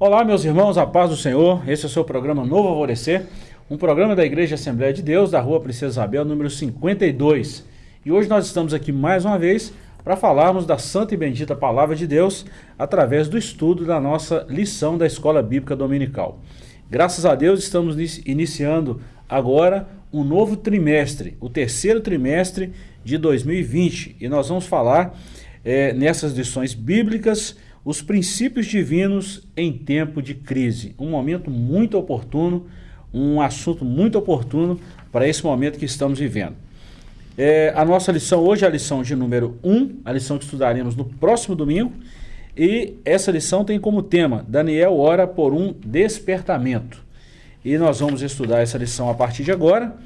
Olá, meus irmãos, a paz do Senhor. Esse é o seu programa Novo Alvorecer, um programa da Igreja Assembleia de Deus, da Rua Princesa Isabel, número 52. E hoje nós estamos aqui mais uma vez para falarmos da santa e bendita palavra de Deus através do estudo da nossa lição da Escola Bíblica Dominical. Graças a Deus estamos iniciando agora um novo trimestre, o terceiro trimestre de 2020, e nós vamos falar é, nessas lições bíblicas os princípios divinos em tempo de crise. Um momento muito oportuno, um assunto muito oportuno para esse momento que estamos vivendo. É, a nossa lição hoje é a lição de número 1, a lição que estudaremos no próximo domingo. E essa lição tem como tema Daniel ora por um despertamento. E nós vamos estudar essa lição a partir de agora.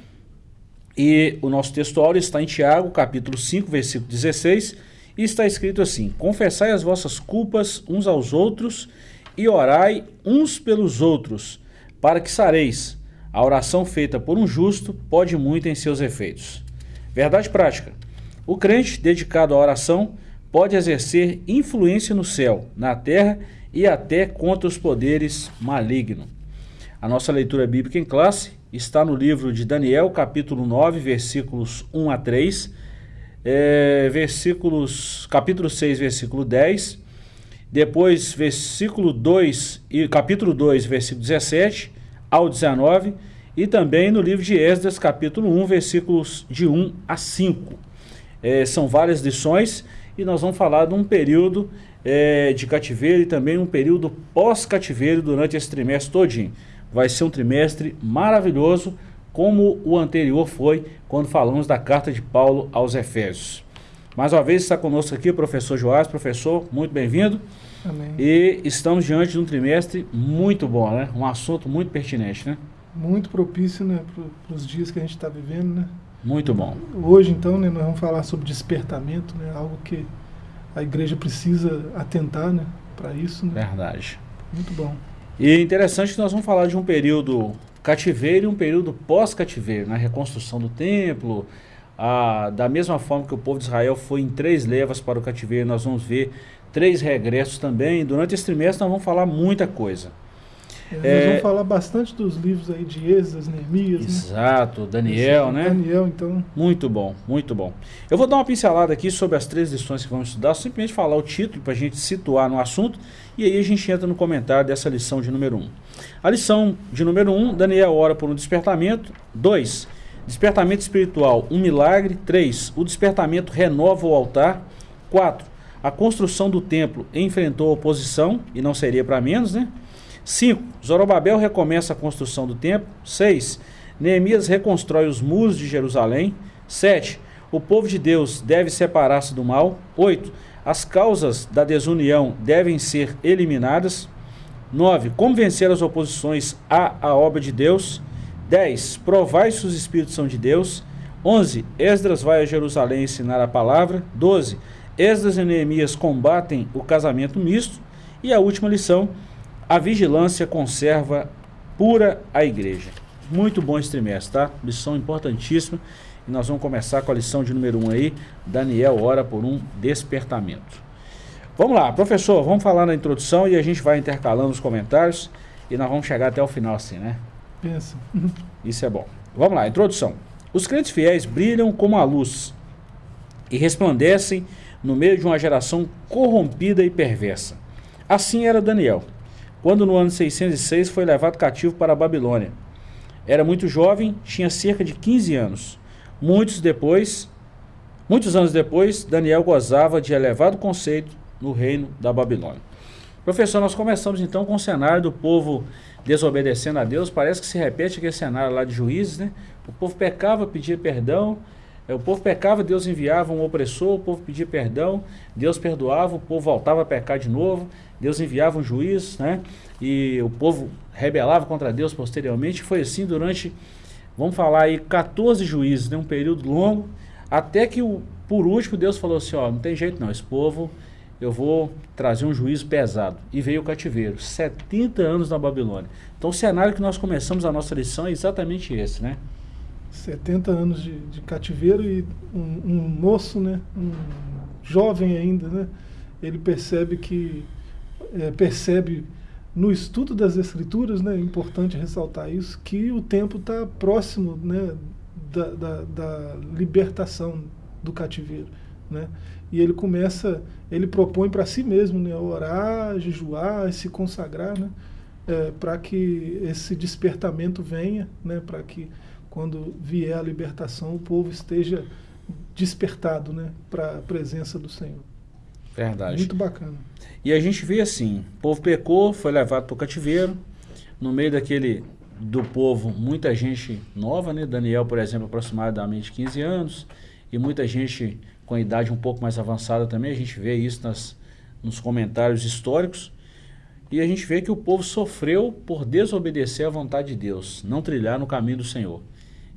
E o nosso textual está em Tiago, capítulo 5, versículo 16 e está escrito assim: Confessai as vossas culpas uns aos outros e orai uns pelos outros, para que sareis. A oração feita por um justo pode muito em seus efeitos. Verdade prática. O crente dedicado à oração pode exercer influência no céu, na terra e até contra os poderes malignos. A nossa leitura bíblica em classe está no livro de Daniel, capítulo 9, versículos 1 a 3 é, versículos, capítulo 6, versículo 10, depois versículo 2 e capítulo 2, versículo 17 ao 19, e também no livro de Esdras, capítulo 1, versículos de 1 a 5. É, são várias lições e nós vamos falar de um período é, de cativeiro e também um período pós-cativeiro durante esse trimestre todinho. Vai ser um trimestre maravilhoso, como o anterior foi quando falamos da carta de Paulo aos Efésios. Mais uma vez está conosco aqui o professor Joás. Professor, muito bem-vindo. Amém. E estamos diante de um trimestre muito bom, né? Um assunto muito pertinente, né? Muito propício, né? Para os dias que a gente está vivendo, né? Muito bom. Hoje, então, né, nós vamos falar sobre despertamento, né? Algo que a igreja precisa atentar, né? Para isso, né? Verdade. Muito bom. E interessante que nós vamos falar de um período cativeiro e um período pós-cativeiro, na reconstrução do templo. A, da mesma forma que o povo de Israel foi em três levas para o cativeiro, nós vamos ver três regressos também. Durante esse trimestre nós vamos falar muita coisa. É, é, nós vamos falar bastante dos livros aí de Êxodas, Neemias. Né? Exato, né? Daniel, né? Daniel, então. Muito bom, muito bom. Eu vou dar uma pincelada aqui sobre as três lições que vamos estudar, simplesmente falar o título para a gente situar no assunto e aí a gente entra no comentário dessa lição de número 1. Um. A lição de número 1, um, Daniel ora por um despertamento. 2. Despertamento espiritual, um milagre. 3. O despertamento renova o altar. 4. A construção do templo enfrentou oposição, e não seria para menos, né? 5. Zorobabel recomeça a construção do templo. 6. Neemias reconstrói os muros de Jerusalém. 7. O povo de Deus deve separar-se do mal. 8. As causas da desunião devem ser eliminadas. 9. Como vencer as oposições à, à obra de Deus. 10. Provai se os espíritos são de Deus. 11. Esdras vai a Jerusalém ensinar a palavra. 12. Esdras e Neemias combatem o casamento misto. E a última lição a vigilância conserva pura a igreja. Muito bom esse trimestre, tá? Lição importantíssima. E nós vamos começar com a lição de número 1 um aí. Daniel ora por um despertamento. Vamos lá, professor, vamos falar na introdução e a gente vai intercalando os comentários e nós vamos chegar até o final assim, né? Pensa. Isso é bom. Vamos lá, introdução. Os crentes fiéis brilham como a luz e resplandecem no meio de uma geração corrompida e perversa. Assim era Daniel quando no ano 606 foi levado cativo para a Babilônia. Era muito jovem, tinha cerca de 15 anos. Muitos depois, muitos anos depois, Daniel gozava de elevado conceito no reino da Babilônia. Professor, nós começamos então com o cenário do povo desobedecendo a Deus. Parece que se repete aquele cenário lá de juízes, né? O povo pecava, pedia perdão, o povo pecava, Deus enviava um opressor, o povo pedia perdão, Deus perdoava, o povo voltava a pecar de novo, Deus enviava um juiz, né? E o povo rebelava contra Deus posteriormente. Foi assim durante, vamos falar aí, 14 juízes, né? um período longo, até que o, por último Deus falou assim, ó, não tem jeito não, esse povo, eu vou trazer um juízo pesado. E veio o cativeiro, 70 anos na Babilônia. Então o cenário que nós começamos a nossa lição é exatamente esse, né? 70 anos de, de cativeiro e um, um, moço, né, um jovem ainda, né, ele percebe que é, percebe no estudo das escrituras, né, é importante ressaltar isso, que o tempo está próximo né, da, da, da, libertação do cativeiro. Né? E ele começa, ele propõe para si mesmo né, orar, jejuar, se consagrar, né, é, para que esse despertamento venha, né, para que quando vier a libertação o povo esteja despertado né, para a presença do Senhor. Verdade. Muito bacana. E a gente vê assim, o povo pecou, foi levado para o cativeiro, no meio daquele do povo, muita gente nova, né? Daniel, por exemplo, aproximadamente 15 anos, e muita gente com idade um pouco mais avançada também, a gente vê isso nas, nos comentários históricos, e a gente vê que o povo sofreu por desobedecer à vontade de Deus, não trilhar no caminho do Senhor,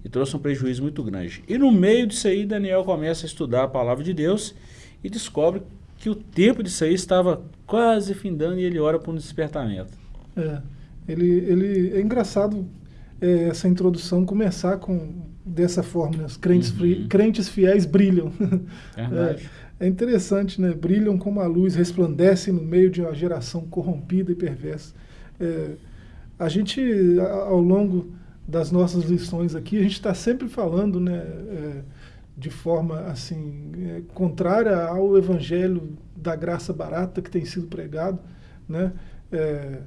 e trouxe um prejuízo muito grande. E no meio disso aí, Daniel começa a estudar a palavra de Deus e descobre que o tempo disso aí estava quase findando e ele ora por um despertamento. É, ele, ele, é engraçado é, essa introdução começar com dessa forma, né? os crentes, uhum. crentes fiéis brilham. É, é, interessante, né? Brilham como a luz, resplandecem no meio de uma geração corrompida e perversa. É, a gente, ao longo das nossas lições aqui, a gente está sempre falando, né? É, de forma assim é, contrária ao evangelho da graça barata que tem sido pregado, né? É,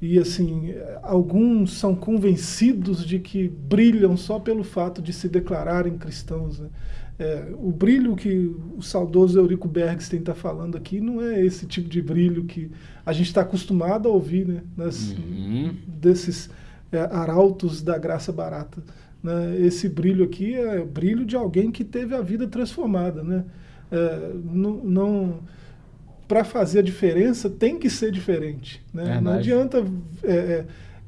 e assim alguns são convencidos de que brilham só pelo fato de se declararem cristãos. Né? É, o brilho que o saudoso Eurico Bergstein está falando aqui não é esse tipo de brilho que a gente está acostumado a ouvir né? Nas, uhum. desses é, arautos da graça barata. Né? Esse brilho aqui é brilho de alguém que teve a vida transformada. Né? É, não, não para fazer a diferença tem que ser diferente. Né? Não adianta é, é,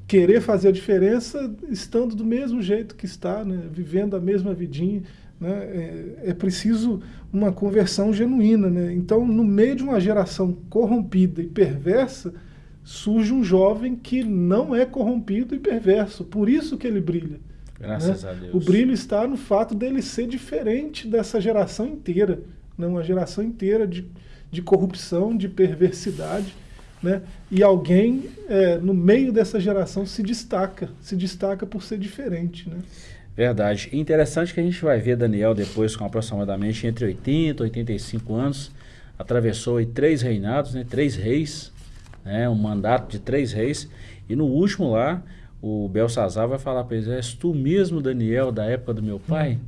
querer fazer a diferença estando do mesmo jeito que está, né? vivendo a mesma vidinha. Né? É, é, preciso uma conversão genuína. Né? Então, no meio de uma geração corrompida e perversa, surge um jovem que não é corrompido e perverso. Por isso que ele brilha. Graças né? a Deus. O brilho está no fato dele ser diferente dessa geração inteira, né? uma geração inteira de, de corrupção, de perversidade. Né? E alguém é, no meio dessa geração se destaca, se destaca por ser diferente. Né? Verdade. Interessante que a gente vai ver Daniel depois com aproximadamente entre 80 e 85 anos, atravessou três reinados, né? três reis, né? um mandato de três reis, e no último lá o Belsazar vai falar para eles, és tu mesmo, Daniel, da época do meu pai?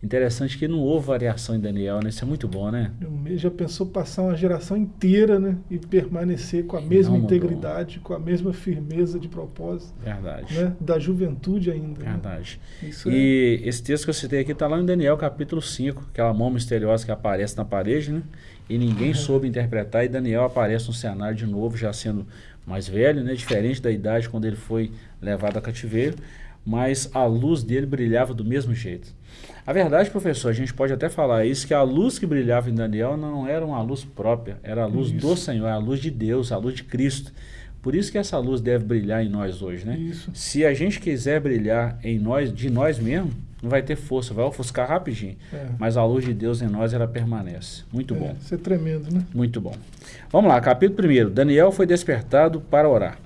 Interessante que não houve variação em Daniel, né? Isso é muito bom, né? Já pensou passar uma geração inteira, né? E permanecer com a mesma integridade, com a mesma firmeza de propósito. Verdade. Né? Da juventude ainda. Né? Verdade. Né? e é... esse texto que eu citei aqui está lá em Daniel, capítulo 5, aquela mão misteriosa que aparece na parede, né? E ninguém uhum. soube interpretar, e Daniel aparece no cenário de novo, já sendo mais velho, né? Diferente da idade quando ele foi levado a cativeiro, mas a luz dele brilhava do mesmo jeito. A verdade, professor, a gente pode até falar isso, que a luz que brilhava em Daniel não era uma luz própria, era a luz isso. do Senhor, a luz de Deus, a luz de Cristo. Por isso que essa luz deve brilhar em nós hoje, né? Isso. Se a gente quiser brilhar em nós, de nós mesmos, não vai ter força, vai ofuscar rapidinho. É. Mas a luz de Deus em nós, ela permanece. Muito é, bom. Isso é tremendo, né? Muito bom. Vamos lá, capítulo 1. Daniel foi despertado para orar.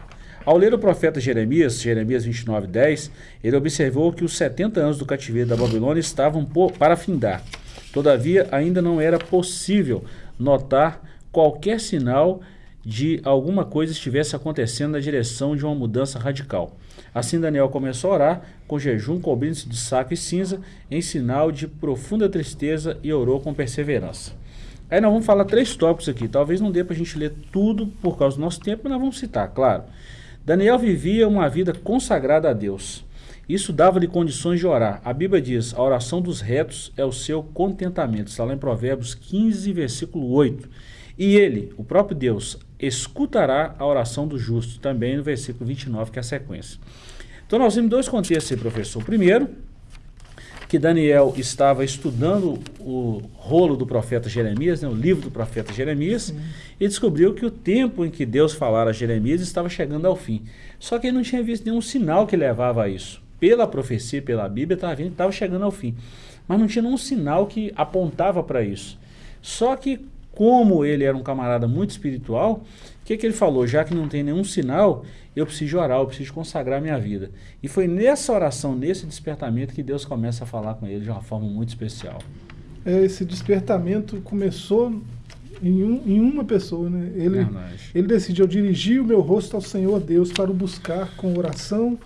Ao ler o profeta Jeremias, Jeremias 29, 10, ele observou que os 70 anos do cativeiro da Babilônia estavam para findar. Todavia, ainda não era possível notar qualquer sinal de alguma coisa estivesse acontecendo na direção de uma mudança radical. Assim Daniel começou a orar, com jejum, cobrindo-se de saco e cinza, em sinal de profunda tristeza, e orou com perseverança. Aí nós vamos falar três tópicos aqui. Talvez não dê para a gente ler tudo por causa do nosso tempo, mas nós vamos citar, claro. Daniel vivia uma vida consagrada a Deus. Isso dava-lhe condições de orar. A Bíblia diz: a oração dos retos é o seu contentamento. Está lá em Provérbios 15, versículo 8. E ele, o próprio Deus, escutará a oração do justo, também no versículo 29, que é a sequência. Então nós temos dois contextos aí, professor. Primeiro, que Daniel estava estudando o rolo do profeta Jeremias, né, o livro do profeta Jeremias, Sim. e descobriu que o tempo em que Deus falara a Jeremias estava chegando ao fim. Só que ele não tinha visto nenhum sinal que levava a isso. Pela profecia, pela Bíblia, estava estava chegando ao fim. Mas não tinha nenhum sinal que apontava para isso. Só que como ele era um camarada muito espiritual, o que, que ele falou? Já que não tem nenhum sinal, eu preciso orar, eu preciso consagrar minha vida. E foi nessa oração, nesse despertamento, que Deus começa a falar com ele de uma forma muito especial. É, esse despertamento começou em, um, em uma pessoa, né? Ele, ele decidiu dirigir o meu rosto ao Senhor Deus para o buscar com oração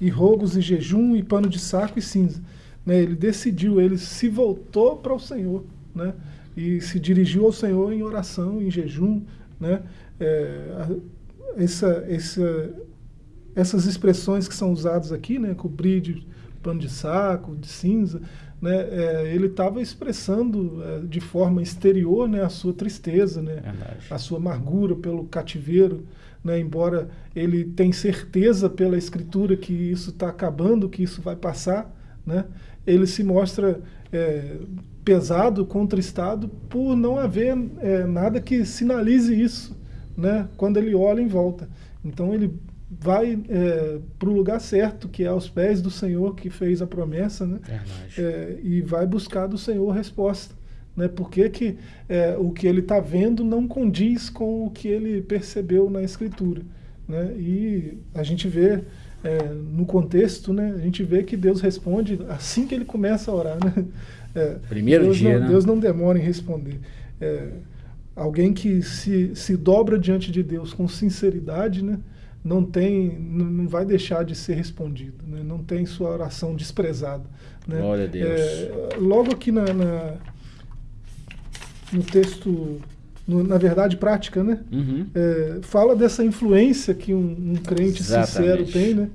e rogos e jejum e pano de saco e cinza. Né? Ele decidiu, ele se voltou para o Senhor, né? E se dirigiu ao Senhor em oração, em jejum, né? É, essa, essa, essas expressões que são usadas aqui, né? Cobrir de pano de saco, de cinza, né, é, ele estava expressando é, de forma exterior né, a sua tristeza, né, a sua amargura pelo cativeiro, né, embora ele tenha certeza pela escritura que isso está acabando, que isso vai passar, né, ele se mostra é, pesado, contristado por não haver é, nada que sinalize isso né, quando ele olha em volta. Então ele vai é, para o lugar certo, que é aos pés do Senhor que fez a promessa, né? É, e vai buscar do Senhor resposta. Né? Porque que, é, o que ele está vendo não condiz com o que ele percebeu na Escritura. Né? E a gente vê é, no contexto, né? a gente vê que Deus responde assim que ele começa a orar. Né? É, Primeiro Deus dia, não, né? Deus não demora em responder. É, alguém que se, se dobra diante de Deus com sinceridade, né? não tem, não vai deixar de ser respondido, né? não tem sua oração desprezada. Né? Glória a Deus. É, logo aqui na, na, no texto, no, na verdade prática, né? Uhum. É, fala dessa influência que um, um crente Exatamente. sincero tem, né?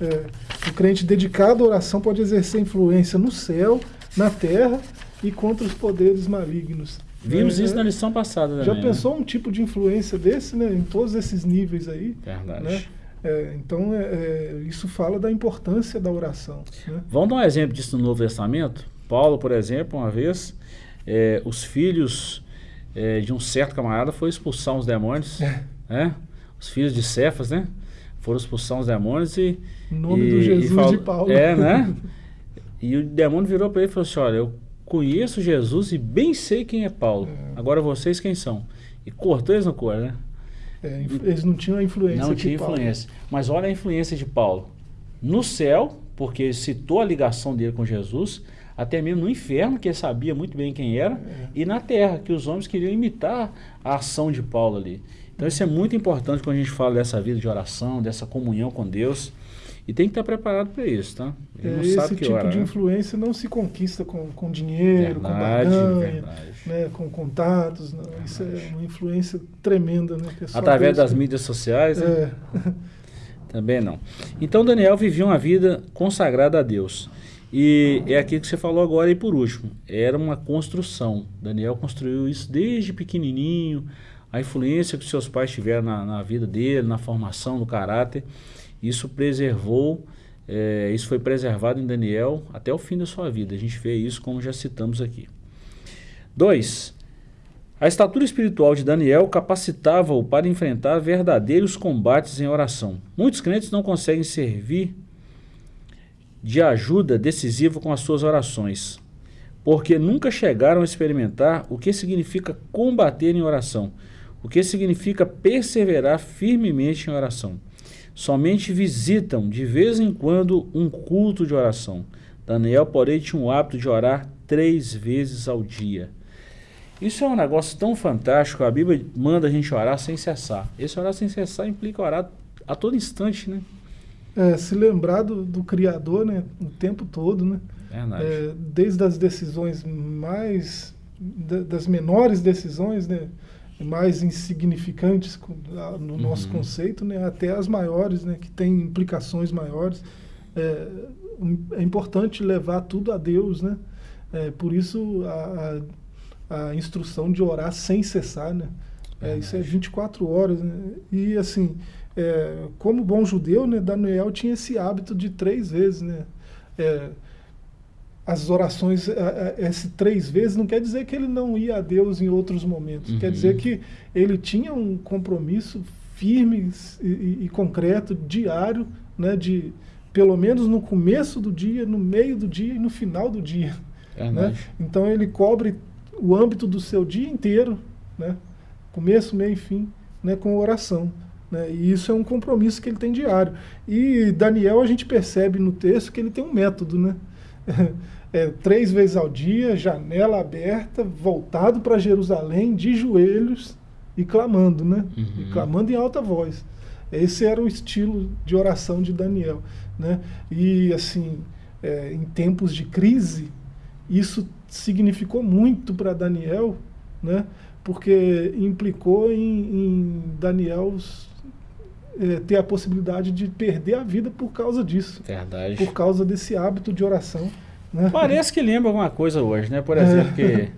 É, o crente dedicado à oração pode exercer influência no céu, na terra e contra os poderes malignos. Vimos né? isso na lição passada também. Já né? pensou um tipo de influência desse, né? Em todos esses níveis aí. Verdade. Né? É, então, é, é, isso fala da importância da oração. Né? Vamos dar um exemplo disso no Novo Testamento? Paulo, por exemplo, uma vez, é, os filhos é, de um certo camarada foram expulsar uns demônios. né? Os filhos de Cefas, né? Foram expulsar uns demônios e. Em nome e, do Jesus e falou- de Paulo. É, né? E o demônio virou para ele e falou assim: Olha, eu conheço Jesus e bem sei quem é Paulo. Agora vocês quem são? E cortou eles no cor, né? É, eles não tinham a influência Não tinha Paulo- influência. Mas olha a influência de Paulo. No céu, porque ele citou a ligação dele com Jesus, até mesmo no inferno, que ele sabia muito bem quem era, É. e na terra, que os homens queriam imitar a ação de Paulo ali. Então isso é muito importante quando a gente fala dessa vida de oração, dessa comunhão com Deus. E tem que estar preparado para isso, tá? Ele É, não esse sabe que tipo hora, de né? influência não se conquista com, com dinheiro, com Verdade, barganha, verdade. né, com contatos. Não. Isso é uma influência tremenda. Né, Através das mídias sociais, né? É. Também não. Então Daniel vivia uma vida consagrada a Deus. E é aquilo que você falou agora e por último, era uma construção. Daniel construiu isso desde pequenininho, a influência que seus pais tiveram na, na vida dele, na formação do caráter, isso preservou, é, isso foi preservado em Daniel até o fim da sua vida. A gente vê isso como já citamos aqui. 2. A estatura espiritual de Daniel capacitava-o para enfrentar verdadeiros combates em oração. Muitos crentes não conseguem servir de ajuda decisiva com as suas orações, porque nunca chegaram a experimentar o que significa combater em oração, o que significa perseverar firmemente em oração. Somente visitam de vez em quando um culto de oração. Daniel, porém, tinha o hábito de orar três vezes ao dia. Isso é um negócio tão fantástico. A Bíblia manda a gente orar sem cessar. Esse orar sem cessar implica orar a todo instante, né? É, se lembrar do, do Criador né, o tempo todo, né? É, desde as decisões mais. da- das menores decisões, né? Mais insignificantes no nosso Uhum. conceito, né? até as maiores, né? que têm implicações maiores. É, é importante levar tudo a Deus, né? É, por isso a, a, a instrução de orar sem cessar, né? É, isso é 24 horas, né? E assim, é, como bom judeu, né, Daniel tinha esse hábito de três vezes, né? É, as orações, é, é, esse três vezes, não quer dizer que ele não ia a Deus em outros momentos. Quer Uhum. dizer que ele tinha um compromisso firme e, e- concreto, diário, né, de pelo menos no começo do dia, no meio do dia e no final do dia. Né? Verdade. Então ele cobre o âmbito do seu dia inteiro, né? Começo, meio e fim, né? com oração. Né? E isso é um compromisso que ele tem diário. E Daniel, a gente percebe no texto que ele tem um método, né? É, três vezes ao dia, janela aberta, voltado para Jerusalém, de joelhos e clamando, né? Uhum. E clamando em alta voz. Esse era o estilo de oração de Daniel, né? E assim, é, em tempos de crise, isso significou muito para Daniel, né? Porque implicou em, em Daniel é, ter a possibilidade de perder a vida por causa disso. Verdade. Por causa desse hábito de oração. Né? Parece que lembra alguma coisa hoje, né? Por exemplo, que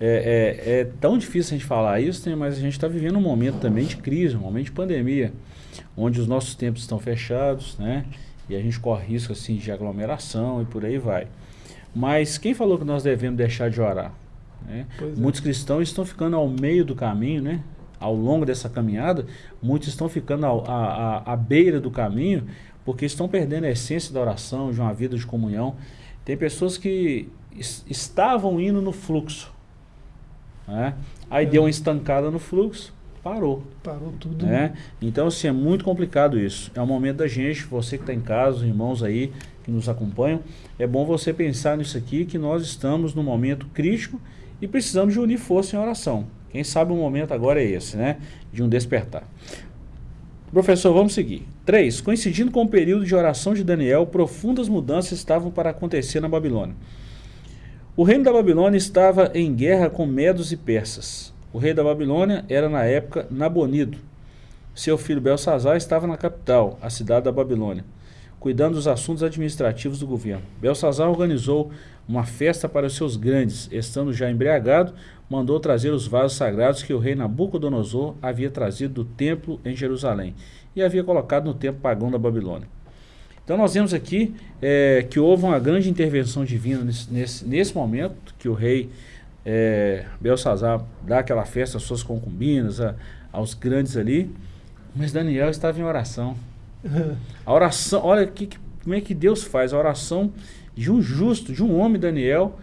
é, é, é, tão difícil a gente falar isso, né? mas a gente está vivendo um momento também de crise, um momento de pandemia, onde os nossos tempos estão fechados, né? E a gente corre risco assim de aglomeração e por aí vai. Mas quem falou que nós devemos deixar de orar? Né? É. Muitos cristãos estão ficando ao meio do caminho, né? Ao longo dessa caminhada, muitos estão ficando à beira do caminho porque estão perdendo a essência da oração, de uma vida de comunhão. Tem pessoas que estavam indo no fluxo, né? aí é. deu uma estancada no fluxo, parou. Parou tudo. Né? Então, assim, é muito complicado isso. É o momento da gente, você que está em casa, os irmãos aí que nos acompanham, é bom você pensar nisso aqui, que nós estamos num momento crítico e precisamos de unir força em oração. Quem sabe o momento agora é esse, né? De um despertar. Professor, vamos seguir. 3. Coincidindo com o período de oração de Daniel, profundas mudanças estavam para acontecer na Babilônia. O reino da Babilônia estava em guerra com medos e persas. O rei da Babilônia era na época Nabonido. Seu filho Belsazar estava na capital, a cidade da Babilônia, cuidando dos assuntos administrativos do governo. Belsazar organizou uma festa para os seus grandes, estando já embriagado, mandou trazer os vasos sagrados que o rei Nabucodonosor havia trazido do templo em Jerusalém e havia colocado no templo pagão da Babilônia. Então nós vemos aqui é, que houve uma grande intervenção divina nesse, nesse, nesse momento, que o rei é, Belsazar dá aquela festa às suas concubinas, a, aos grandes ali, mas Daniel estava em oração. A oração, olha que, como é que Deus faz, a oração de um justo, de um homem, Daniel,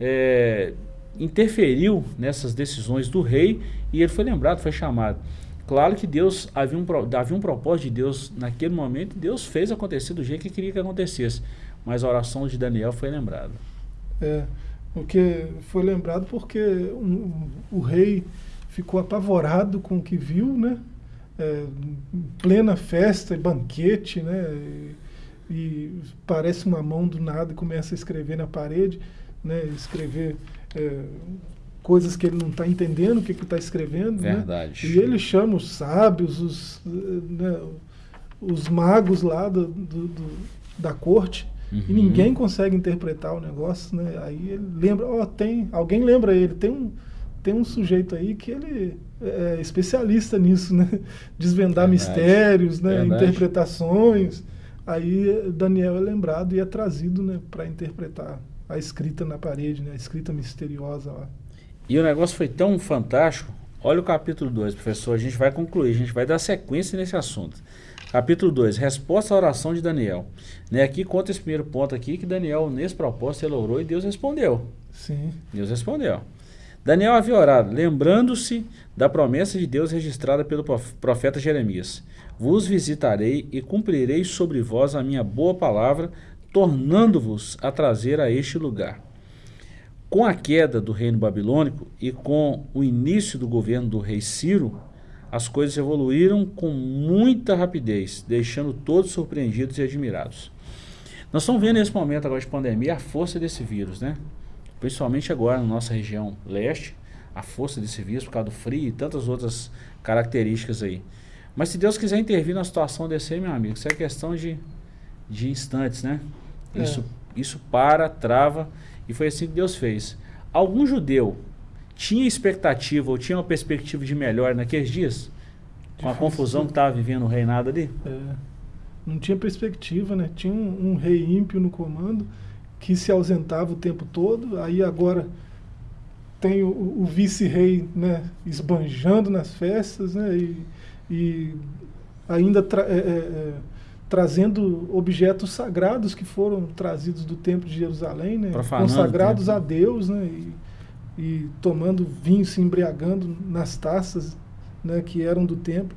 é, interferiu nessas decisões do rei e ele foi lembrado, foi chamado. Claro que Deus, havia um, havia um propósito de Deus naquele momento, Deus fez acontecer do jeito que queria que acontecesse, mas a oração de Daniel foi lembrada. É, porque foi lembrado porque um, o rei ficou apavorado com o que viu, né? É, plena festa e banquete, né? E, e parece uma mão do nada e começa a escrever na parede, né? Escrever é, coisas que ele não está entendendo o que está escrevendo. Né? Verdade. Né? E ele chama os sábios, os, né, os magos lá do, do, do da corte, uhum. e ninguém consegue interpretar o negócio. Né? Aí ele lembra, ó, oh, tem, alguém lembra ele, tem um, tem um sujeito aí que ele é, é especialista nisso, né? Desvendar Verdade. mistérios, né? interpretações. Aí Daniel é lembrado e é trazido né, para interpretar a escrita na parede, né? a escrita misteriosa lá. E o negócio foi tão fantástico. Olha o capítulo 2, professor. A gente vai concluir, a gente vai dar sequência nesse assunto. Capítulo 2, resposta à oração de Daniel. Né, aqui conta esse primeiro ponto aqui, que Daniel, nesse propósito, ele orou e Deus respondeu. Sim. Deus respondeu. Daniel havia orado, lembrando-se da promessa de Deus registrada pelo profeta Jeremias. Vos visitarei e cumprirei sobre vós a minha boa palavra, tornando-vos a trazer a este lugar. Com a queda do reino babilônico e com o início do governo do rei Ciro, as coisas evoluíram com muita rapidez, deixando todos surpreendidos e admirados. Nós estamos vendo nesse momento agora de pandemia a força desse vírus, né? Principalmente agora na nossa região leste, a força desse vírus por causa do frio e tantas outras características aí. Mas se Deus quiser intervir na situação desse aí, meu amigo, isso é questão de, de instantes, né? É. Isso, isso para, trava, e foi assim que Deus fez. Algum judeu tinha expectativa ou tinha uma perspectiva de melhor naqueles dias? Com a confusão que estava vivendo o reinado ali? É, não tinha perspectiva, né? Tinha um, um rei ímpio no comando que se ausentava o tempo todo, aí agora tem o, o vice-rei né, esbanjando nas festas, né? E, e ainda é, é, é trazendo objetos sagrados que foram trazidos do templo de Jerusalém, né? consagrados a Deus, né? E, e tomando vinho, se embriagando nas taças né, que eram do templo.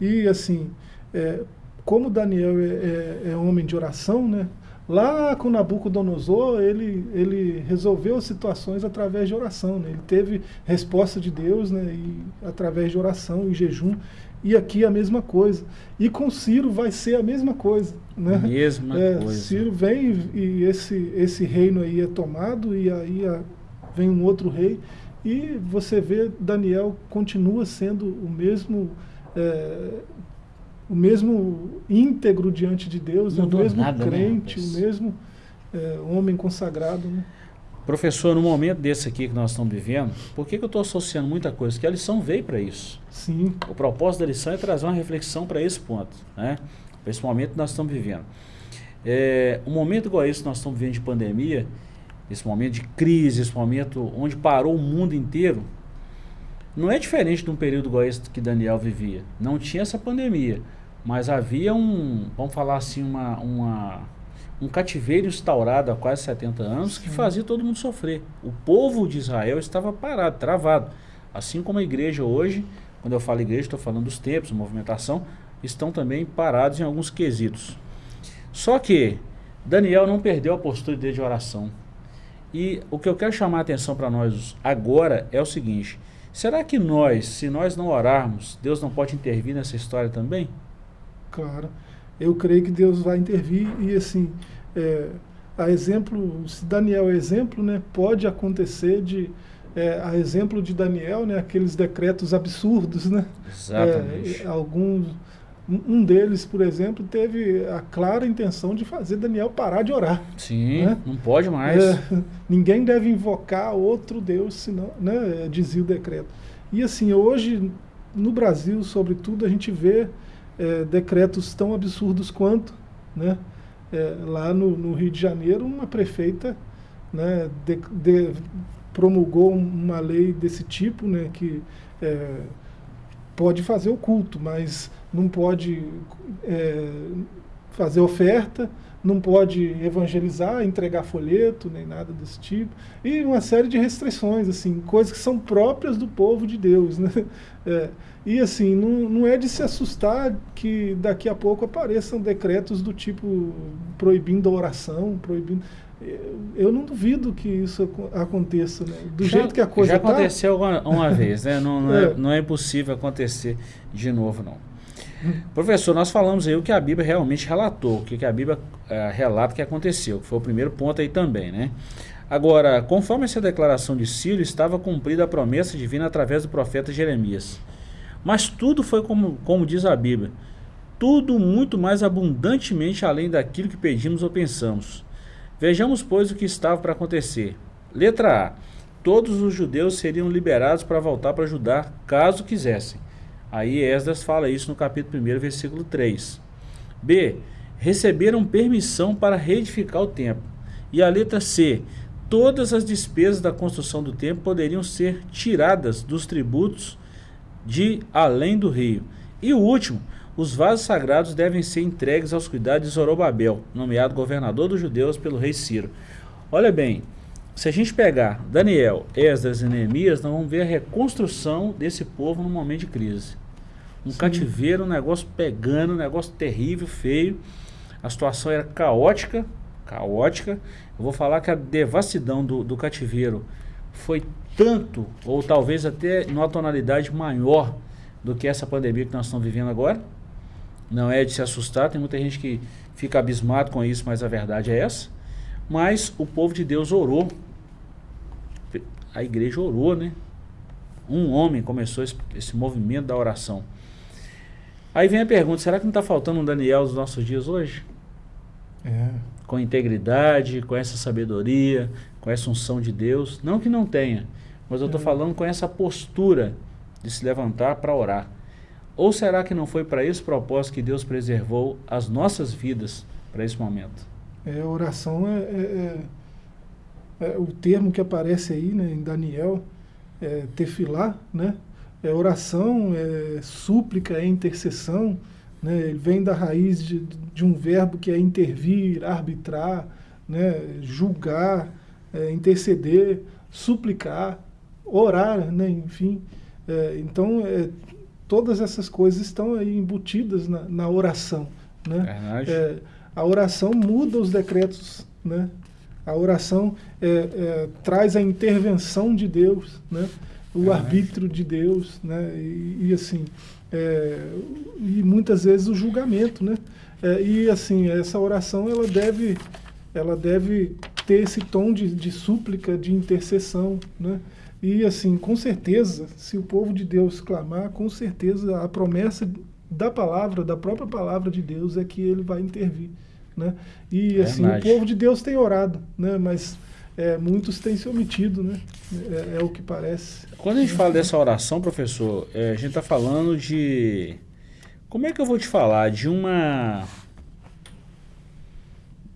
E assim, é, como Daniel é, é, é, homem de oração, né, lá com Nabucodonosor, ele, ele resolveu situações através de oração. Né, ele teve resposta de Deus né, e, através de oração e jejum. E aqui a mesma coisa. E com Ciro vai ser a mesma coisa. Né? Mesma é, coisa. Ciro vem e esse, esse reino aí é tomado e aí a, vem um outro rei. E você vê Daniel continua sendo o mesmo é, o mesmo íntegro diante de Deus, o mesmo nada, né, crente, né? o mesmo é, homem consagrado. Né? Professor, no momento desse aqui que nós estamos vivendo, por que, que eu estou associando muita coisa? Porque a lição veio para isso. Sim. O propósito da lição é trazer uma reflexão para esse ponto, né? para esse momento que nós estamos vivendo. É, um momento igual esse que nós estamos vivendo de pandemia, esse momento de crise, esse momento onde parou o mundo inteiro, não é diferente de um período igual esse que Daniel vivia. Não tinha essa pandemia, mas havia um, vamos falar assim, uma, uma um cativeiro instaurado há quase 70 anos Sim. que fazia todo mundo sofrer. O povo de Israel estava parado, travado. Assim como a igreja hoje, quando eu falo igreja, estou falando dos tempos, movimentação, estão também parados em alguns quesitos. Só que Daniel não perdeu a postura dele de oração. E o que eu quero chamar a atenção para nós agora é o seguinte: será que nós, se nós não orarmos, Deus não pode intervir nessa história também? Claro, eu creio que Deus vai intervir e assim, é, a exemplo, se Daniel é exemplo, né, pode acontecer de é, a exemplo de Daniel, né, aqueles decretos absurdos, né? Exatamente. É, alguns um deles, por exemplo, teve a clara intenção de fazer Daniel parar de orar. Sim, né? não pode mais. É, ninguém deve invocar outro Deus, senão, né, dizia o decreto. E assim, hoje, no Brasil, sobretudo, a gente vê é, decretos tão absurdos quanto, né? É, lá no, no, Rio de Janeiro, uma prefeita né, de, de, promulgou uma lei desse tipo, né, que é, pode fazer o culto, mas não pode é, fazer oferta, não pode evangelizar, entregar folheto, nem nada desse tipo. E uma série de restrições, assim, coisas que são próprias do povo de Deus. Né? É, e assim, não, não é de se assustar que daqui a pouco apareçam decretos do tipo proibindo a oração, proibindo eu não duvido que isso aconteça, né? do já, jeito que a coisa Já tá. aconteceu uma, uma vez, né? não, não, é. É, não é impossível acontecer de novo, não. Professor, nós falamos aí o que a Bíblia realmente relatou, o que a Bíblia é, relata que aconteceu, que foi o primeiro ponto aí também, né? Agora, conforme essa declaração de Ciro, estava cumprida a promessa divina através do profeta Jeremias. Mas tudo foi como, como diz a Bíblia, tudo muito mais abundantemente além daquilo que pedimos ou pensamos. Vejamos, pois, o que estava para acontecer. Letra A. Todos os judeus seriam liberados para voltar para Judá, caso quisessem. Aí Esdras fala isso no capítulo 1, versículo 3. B. Receberam permissão para reedificar o templo. E a letra C. Todas as despesas da construção do templo poderiam ser tiradas dos tributos de além do rio. E o último, os vasos sagrados devem ser entregues aos cuidados de Zorobabel, nomeado governador dos judeus pelo rei Ciro. Olha bem, se a gente pegar Daniel, Esdras e Neemias, nós vamos ver a reconstrução desse povo num momento de crise. Um Sim. cativeiro, um negócio pegando, um negócio terrível, feio. A situação era caótica, caótica. Eu vou falar que a devassidão do, do cativeiro foi tanto, ou talvez até numa tonalidade maior do que essa pandemia que nós estamos vivendo agora. Não é de se assustar, tem muita gente que fica abismado com isso, mas a verdade é essa. Mas o povo de Deus orou. A igreja orou, né? Um homem começou esse, esse movimento da oração. Aí vem a pergunta: será que não está faltando um Daniel dos nossos dias hoje? É. Com integridade, com essa sabedoria, com essa unção de Deus. Não que não tenha, mas eu estou é. falando com essa postura de se levantar para orar. Ou será que não foi para esse propósito que Deus preservou as nossas vidas para esse momento? É, oração é, é, é, é, o termo que aparece aí né, em Daniel, é tefilá, né? É oração, é súplica, é intercessão, né? Ele vem da raiz de, de um verbo que é intervir, arbitrar, né? julgar, é, interceder, suplicar, orar, né? enfim. É, então, é, todas essas coisas estão aí embutidas na, na oração. Né? É, a oração muda os decretos, né? A oração é, é, traz a intervenção de Deus, né? o arbítrio de Deus, né? e, e assim, é, e muitas vezes o julgamento. Né? É, e assim, essa oração ela deve, ela deve ter esse tom de, de súplica, de intercessão, né? E assim, com certeza, se o povo de Deus clamar, com certeza a promessa da palavra, da própria palavra de Deus é que ele vai intervir, né? E assim, o povo de Deus tem orado, né? Mas é, muitos têm se omitido, né? É, é, o que parece. Quando a gente fala dessa oração, professor, é, a gente está falando de... Como é que eu vou te falar? De uma...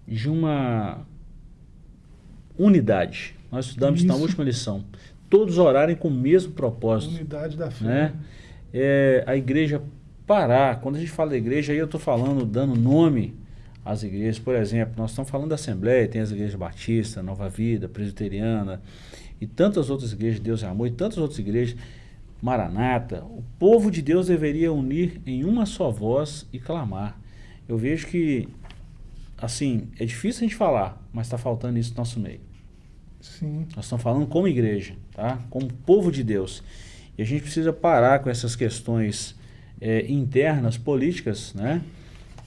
De uma unidade. Nós estudamos Isso. na última lição todos orarem com o mesmo propósito. Unidade da fé. Né? É, a igreja parar, quando a gente fala da igreja, aí eu estou falando, dando nome às igrejas. Por exemplo, nós estamos falando da Assembleia, tem as igrejas Batista, Nova Vida, Presbiteriana e tantas outras igrejas, Deus é Amor, e tantas outras igrejas, Maranata. O povo de Deus deveria unir em uma só voz e clamar. Eu vejo que, assim, é difícil a gente falar, mas está faltando isso no nosso meio. Sim. Nós estamos falando como igreja, tá? como povo de Deus. E a gente precisa parar com essas questões é, internas, políticas, né?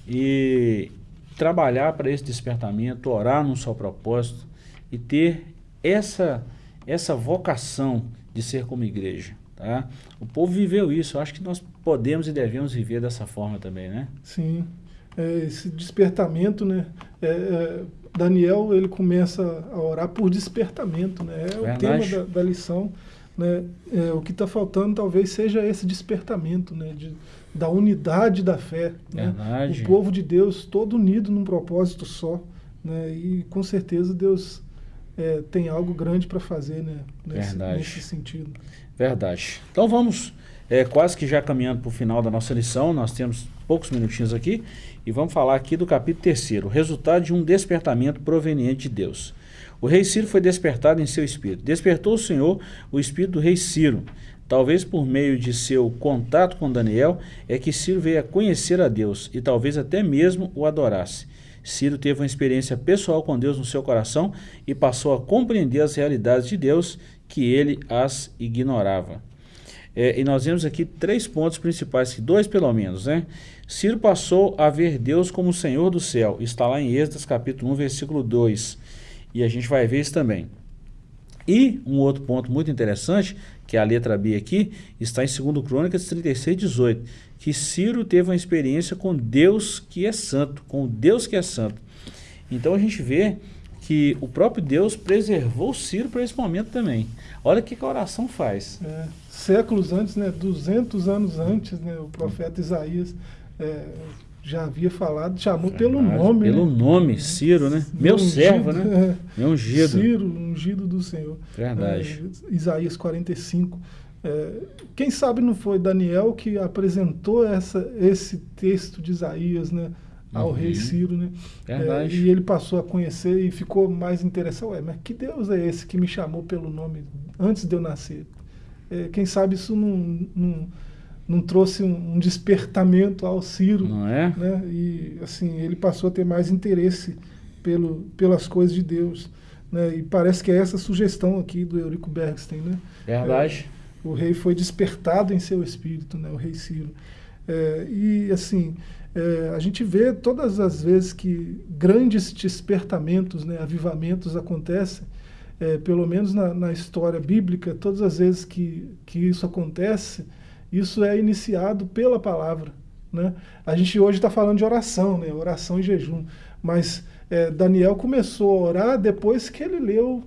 E trabalhar para esse despertamento, orar num só propósito e ter essa, essa vocação de ser como igreja. Tá? O povo viveu isso, eu acho que nós podemos e devemos viver dessa forma também, né? Sim, é, esse despertamento, né? É, é Daniel ele começa a orar por despertamento, né? É Verdade. o tema da, da lição. Né? É, o que está faltando talvez seja esse despertamento né? De, da unidade da fé. Né? O povo de Deus todo unido num propósito só. Né? E com certeza Deus é, tem algo grande para fazer né? nesse, nesse, sentido. Verdade. Então vamos é, quase que já caminhando para o final da nossa lição, nós temos poucos minutinhos aqui. E vamos falar aqui do capítulo 3, o resultado de um despertamento proveniente de Deus. O rei Ciro foi despertado em seu espírito. Despertou o Senhor o espírito do rei Ciro. Talvez por meio de seu contato com Daniel é que Ciro veio a conhecer a Deus e talvez até mesmo o adorasse. Ciro teve uma experiência pessoal com Deus no seu coração e passou a compreender as realidades de Deus que ele as ignorava. É, e nós vemos aqui três pontos principais, dois pelo menos, né? Ciro passou a ver Deus como o Senhor do céu. Está lá em Êxodo capítulo 1, versículo 2. E a gente vai ver isso também. E um outro ponto muito interessante, que é a letra B aqui, está em 2 Crônicas 36, 18. Que Ciro teve uma experiência com Deus que é santo, com Deus que é santo. Então a gente vê que o próprio Deus preservou Ciro para esse momento também. Olha o que a oração faz. É, séculos antes, né, 200 anos antes, né, o profeta Isaías é, já havia falado, chamou pelo nome. Pelo né? nome, Ciro, né? Meu, ungido, servo, né? É, Meu ungido. Ciro, ungido do Senhor. Verdade. É, Isaías 45. É, quem sabe não foi Daniel que apresentou essa, esse texto de Isaías, né? Ao uhum. rei Ciro, né? Verdade. É, e ele passou a conhecer e ficou mais interessado. Ué, mas que Deus é esse que me chamou pelo nome antes de eu nascer? É, quem sabe isso não, não não trouxe um, um, despertamento ao Ciro. Não é? Né? E assim, ele passou a ter mais interesse pelo, pelas coisas de Deus. Né? E parece que é essa sugestão aqui do Eurico Bergstein. Né? Verdade. É, o rei foi despertado em seu espírito, né? o rei Ciro. É, e assim, é, a gente vê todas as vezes que grandes despertamentos, né, avivamentos acontecem, é, pelo menos na, na história bíblica, todas as vezes que, que isso acontece, isso é iniciado pela palavra. Né? A gente hoje está falando de oração, né? oração e jejum. Mas é, Daniel começou a orar depois que ele leu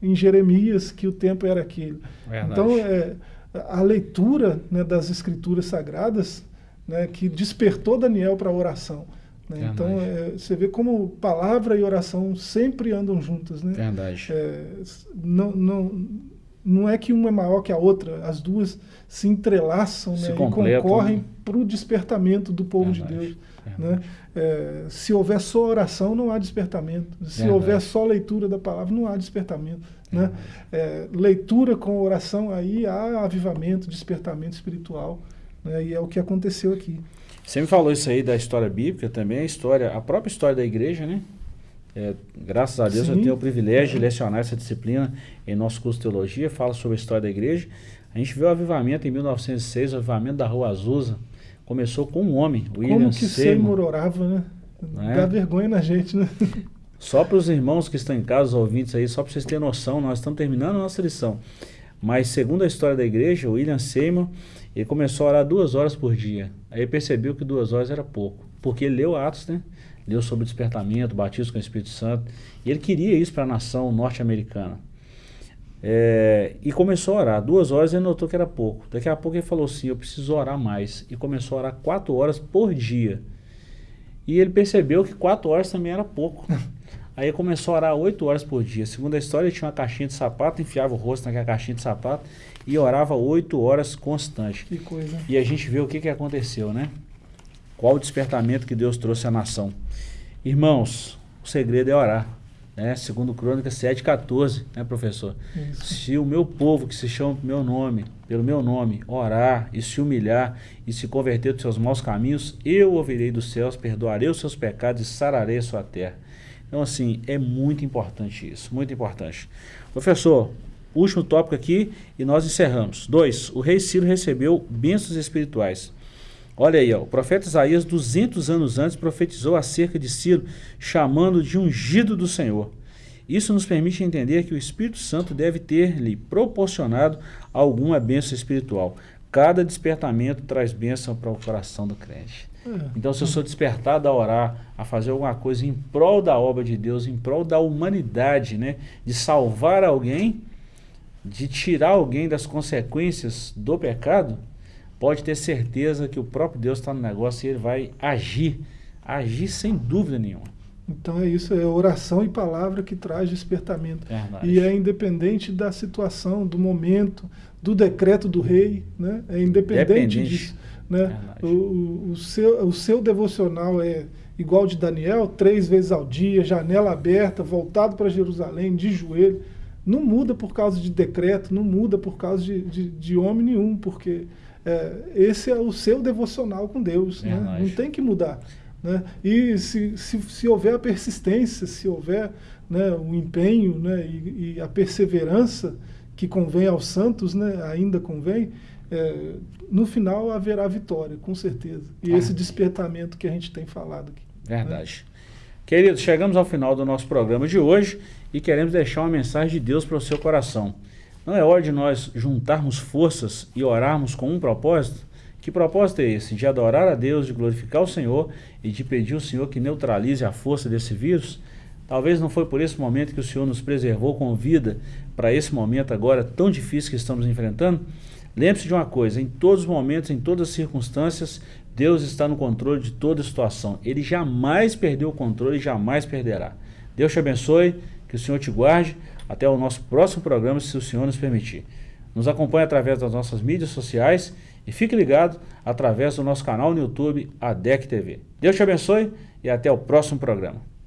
em Jeremias que o tempo era aquele. Verdade. Então, é, a leitura né, das escrituras sagradas né, que despertou Daniel para a oração. Né? Então, é, você vê como palavra e oração sempre andam juntas. Né? Verdade. É, não, não, não é que uma é maior que a outra, as duas se entrelaçam se né, e concorrem para o despertamento do povo Verdade. de Deus. Né? É, se houver só oração, não há despertamento. Se Verdade. houver só leitura da palavra, não há despertamento. Né? É, leitura com oração, aí há avivamento, despertamento espiritual. Né? E é o que aconteceu aqui. Você me falou isso aí da história bíblica também, a história, a própria história da igreja, né? É, graças a Deus Sim. eu tenho o privilégio de lecionar essa disciplina em nosso curso de teologia, fala sobre a história da igreja. A gente viu o avivamento em 1906, o avivamento da Rua Azusa. Começou com um homem, William Como que Seymour orava, né? É? Dá vergonha na gente, né? Só para os irmãos que estão em casa, os ouvintes aí, só para vocês terem noção, nós estamos terminando a nossa lição. Mas segundo a história da igreja, o William Seymour, ele começou a orar duas horas por dia. Aí percebeu que duas horas era pouco, porque ele leu Atos, né? Leu sobre o despertamento, batismo com o Espírito Santo, e ele queria isso para a nação norte-americana. É, e começou a orar. Duas horas ele notou que era pouco. Daqui a pouco ele falou assim: Eu preciso orar mais. E começou a orar quatro horas por dia. E ele percebeu que quatro horas também era pouco. Aí começou a orar oito horas por dia. Segundo a história, ele tinha uma caixinha de sapato, enfiava o rosto naquela caixinha de sapato e orava oito horas constante. Que coisa. E a gente vê o que, que aconteceu, né? Qual o despertamento que Deus trouxe à nação. Irmãos, o segredo é orar. Né? Segundo Crônicas 7,14, né, professor? Isso. Se o meu povo, que se chama meu nome, pelo meu nome, orar e se humilhar e se converter dos seus maus caminhos, eu ouvirei dos céus, perdoarei os seus pecados e sararei a sua terra. Então, assim, é muito importante isso, muito importante. Professor, último tópico aqui e nós encerramos. Dois, o rei Ciro recebeu bênçãos espirituais. Olha aí, ó, o profeta Isaías, 200 anos antes, profetizou acerca de Ciro, chamando de ungido do Senhor. Isso nos permite entender que o Espírito Santo deve ter-lhe proporcionado alguma bênção espiritual. Cada despertamento traz bênção para o coração do crente. É. Então, se eu sou despertado a orar, a fazer alguma coisa em prol da obra de Deus, em prol da humanidade, né? de salvar alguém, de tirar alguém das consequências do pecado, pode ter certeza que o próprio Deus está no negócio e ele vai agir, agir sem dúvida nenhuma. Então é isso, é oração e palavra que traz despertamento. Verdade. E é independente da situação, do momento, do decreto do rei, né? é independente disso. Né? O, o, seu, o seu devocional é igual de Daniel, três vezes ao dia, janela aberta, voltado para Jerusalém, de joelho. Não muda por causa de decreto, não muda por causa de, de, de homem nenhum, porque é, esse é o seu devocional com Deus. Né? Não tem que mudar. Né? E se, se, se houver a persistência, se houver né, o empenho né, e, e a perseverança que convém aos santos, né, ainda convém, é, no final haverá vitória, com certeza. E ah. esse despertamento que a gente tem falado aqui. Né? Verdade. Né? Queridos, chegamos ao final do nosso programa de hoje e queremos deixar uma mensagem de Deus para o seu coração. Não é hora de nós juntarmos forças e orarmos com um propósito? Que propósito é esse? De adorar a Deus, de glorificar o Senhor e de pedir ao Senhor que neutralize a força desse vírus? Talvez não foi por esse momento que o Senhor nos preservou com vida para esse momento agora tão difícil que estamos enfrentando? Lembre-se de uma coisa: em todos os momentos, em todas as circunstâncias, Deus está no controle de toda situação. Ele jamais perdeu o controle e jamais perderá. Deus te abençoe, que o Senhor te guarde. Até o nosso próximo programa, se o Senhor nos permitir. Nos acompanhe através das nossas mídias sociais e fique ligado através do nosso canal no YouTube, ADEC TV. Deus te abençoe e até o próximo programa.